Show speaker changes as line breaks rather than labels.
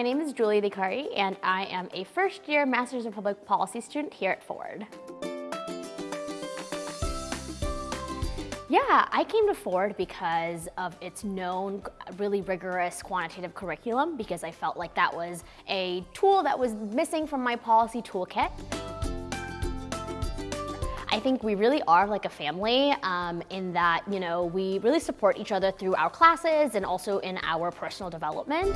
my name is Julie Vicari, and I am a first year Masters of Public Policy student here at Ford. Yeah, I came to Ford because of its known really rigorous quantitative curriculum because I felt like that was a tool that was missing from my policy toolkit. I think we really are like a family um, in that, you know, we really support each other through our classes and also in our personal development.